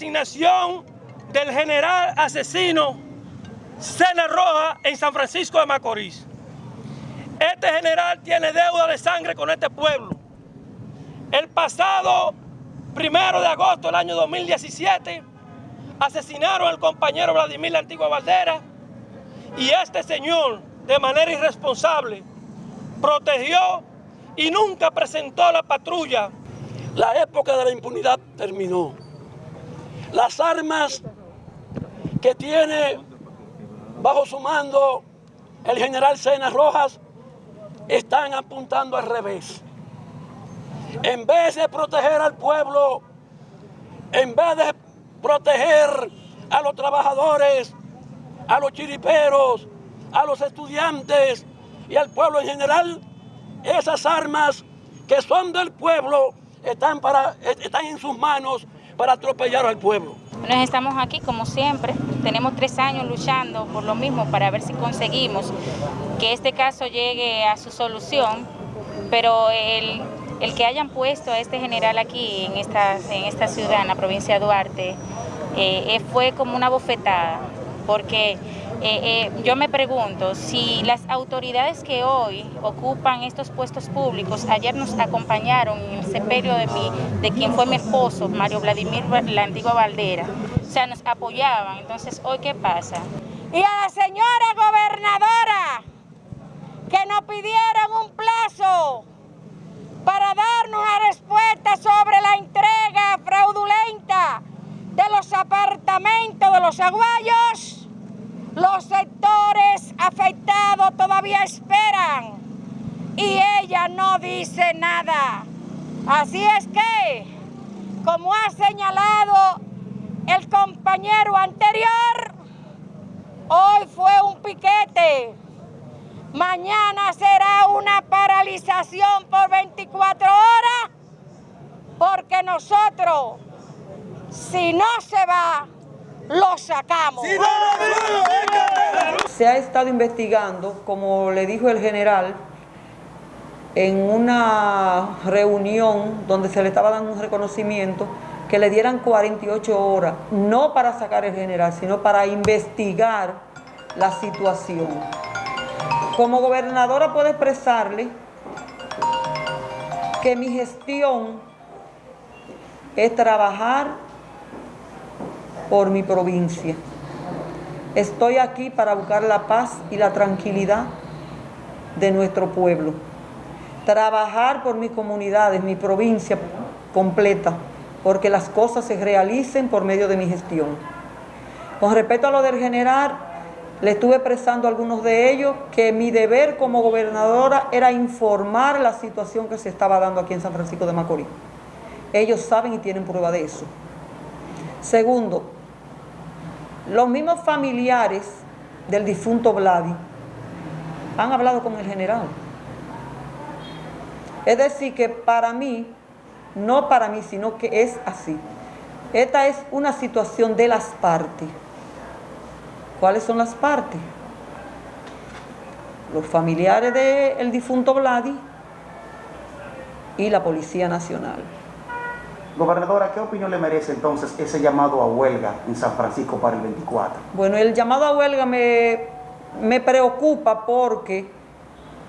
designación del general asesino Cena Roja en San Francisco de Macorís. Este general tiene deuda de sangre con este pueblo. El pasado primero de agosto del año 2017 asesinaron al compañero Vladimir La Antigua Valdera y este señor de manera irresponsable protegió y nunca presentó la patrulla. La época de la impunidad terminó. Las armas que tiene bajo su mando el general Sena Rojas están apuntando al revés. En vez de proteger al pueblo, en vez de proteger a los trabajadores, a los chiriperos, a los estudiantes y al pueblo en general, esas armas que son del pueblo están, para, están en sus manos para atropellar al pueblo. Nos estamos aquí como siempre, tenemos tres años luchando por lo mismo para ver si conseguimos que este caso llegue a su solución, pero el, que hayan puesto a este general aquí en esta, en esta ciudad, en la provincia de Duarte, eh, eh, fue como una bofetada, porque eh, yo me pregunto si las autoridades que hoy ocupan estos puestos públicos, ayer nos acompañaron en el sepelio de, mi, de quien fue mi esposo, Mario Vladimir La Antigua Valdera, o sea, nos apoyaban, entonces hoy ¿qué pasa? Y a la señora gobernadora que nos pidieron un plazo para darnos una respuesta sobre la entrega fraudulenta de los apartamentos de los aguayos, ella no dice nada. Así es que, como ha señalado el compañero anterior, hoy fue un piquete, mañana será una paralización por 24 horas, porque nosotros si no se va, lo sacamos. Se ha estado investigando, como le dijo el general, en una reunión donde se le estaba dando un reconocimiento, que le dieran 48 horas, no para sacar el general, sino para investigar la situación. Como gobernadora puedo expresarle que mi gestión es trabajar por mi provincia. Estoy aquí para buscar la paz y la tranquilidad de nuestro pueblo. Trabajar por mis comunidades, mi provincia completa, porque las cosas se realicen por medio de mi gestión. Con respecto a lo del general, le estuve expresando a algunos de ellos que mi deber como gobernadora era informar la situación que se estaba dando aquí en San Francisco de Macorís. Ellos saben y tienen prueba de eso. Segundo, los mismos familiares del difunto Vladi han hablado con el general. Es decir, que para mí, no para mí, sino que es así. Esta es una situación de las partes. ¿Cuáles son las partes? Los familiares del difunto Vladi y la Policía Nacional. Gobernadora, ¿qué opinión le merece entonces ese llamado a huelga en San Francisco para el 24? Bueno, el llamado a huelga me, me preocupa porque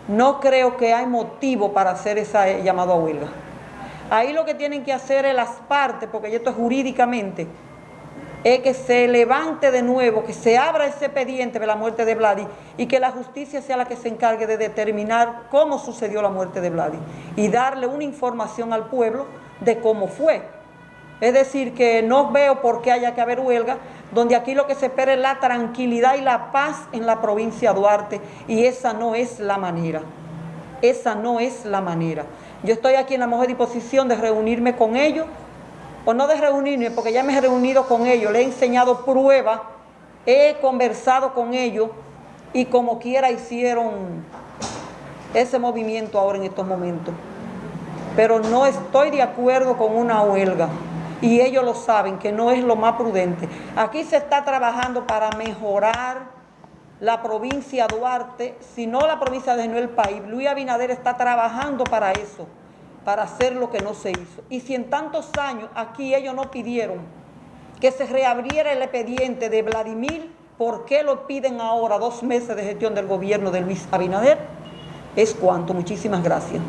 no creo que hay motivo para hacer ese llamado a huelga. Ahí lo que tienen que hacer es las partes, porque esto es jurídicamente, es que se levante de nuevo, que se abra ese expediente de la muerte de Vladi y que la justicia sea la que se encargue de determinar cómo sucedió la muerte de Vladi y darle una información al pueblo de cómo fue. Es decir, que no veo por qué haya que haber huelga, donde aquí lo que se espera es la tranquilidad y la paz en la provincia de Duarte, y esa no es la manera. Esa no es la manera. Yo estoy aquí en la mejor disposición de reunirme con ellos, o no de reunirme, porque ya me he reunido con ellos, le he enseñado pruebas, he conversado con ellos, y como quiera hicieron ese movimiento ahora en estos momentos pero no estoy de acuerdo con una huelga y ellos lo saben que no es lo más prudente. Aquí se está trabajando para mejorar la provincia Duarte, si no la provincia de el país. Luis Abinader está trabajando para eso, para hacer lo que no se hizo. Y si en tantos años aquí ellos no pidieron que se reabriera el expediente de Vladimir, ¿por qué lo piden ahora dos meses de gestión del gobierno de Luis Abinader? Es cuanto, muchísimas gracias.